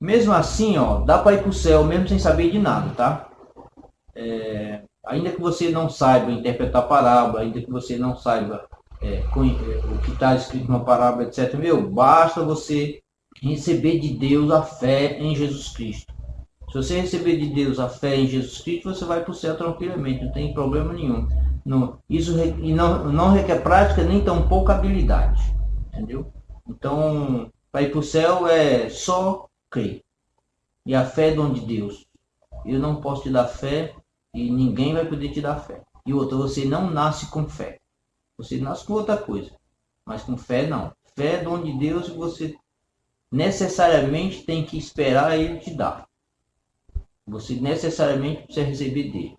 Mesmo assim, ó, dá para ir para o céu mesmo sem saber de nada, tá? É, ainda que você não saiba interpretar parábola, ainda que você não saiba é, é o que está escrito na parábola, etc. Meu, basta você receber de Deus a fé em Jesus Cristo. Se você receber de Deus a fé em Jesus Cristo, você vai para o céu tranquilamente, não tem problema nenhum. Não, isso e não, não requer prática nem tão pouca habilidade, entendeu? Então, para ir para o céu é só crer. E a fé é dom de Deus. Eu não posso te dar fé e ninguém vai poder te dar fé. E outra, você não nasce com fé. Você nasce com outra coisa. Mas com fé não. Fé é dom de Deus e você necessariamente tem que esperar ele te dar. Você necessariamente precisa receber dele.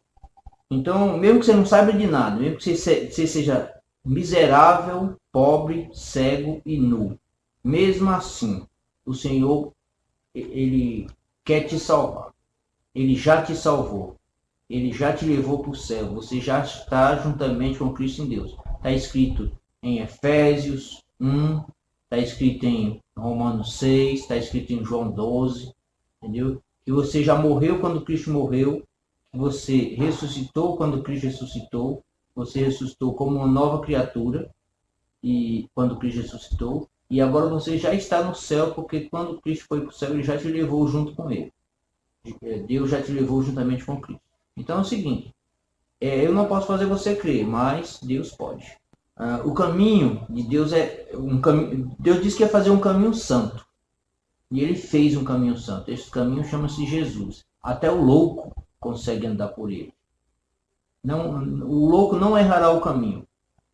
Então, mesmo que você não saiba de nada, mesmo que você seja miserável, pobre, cego e nu, mesmo assim, o Senhor ele quer te salvar. Ele já te salvou. Ele já te levou para o céu. Você já está juntamente com Cristo em Deus. Está escrito em Efésios 1, está escrito em Romanos 6, está escrito em João 12, entendeu? Que você já morreu quando Cristo morreu, que você ressuscitou quando Cristo ressuscitou, você ressuscitou como uma nova criatura e quando Cristo ressuscitou, e agora você já está no céu, porque quando Cristo foi para o céu, ele já te levou junto com ele. É, Deus já te levou juntamente com Cristo. Então é o seguinte, é, eu não posso fazer você crer, mas Deus pode. Ah, o caminho de Deus é um caminho. Deus disse que ia fazer um caminho santo. E ele fez um caminho santo. Esse caminho chama-se Jesus. Até o louco consegue andar por ele. Não, o louco não errará o caminho,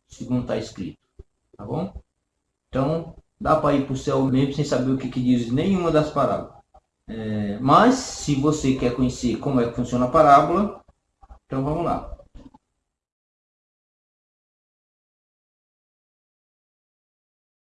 segundo está escrito. Tá bom? Então, dá para ir para o céu mesmo sem saber o que, que diz nenhuma das parábolas. É, mas, se você quer conhecer como é que funciona a parábola, então vamos lá.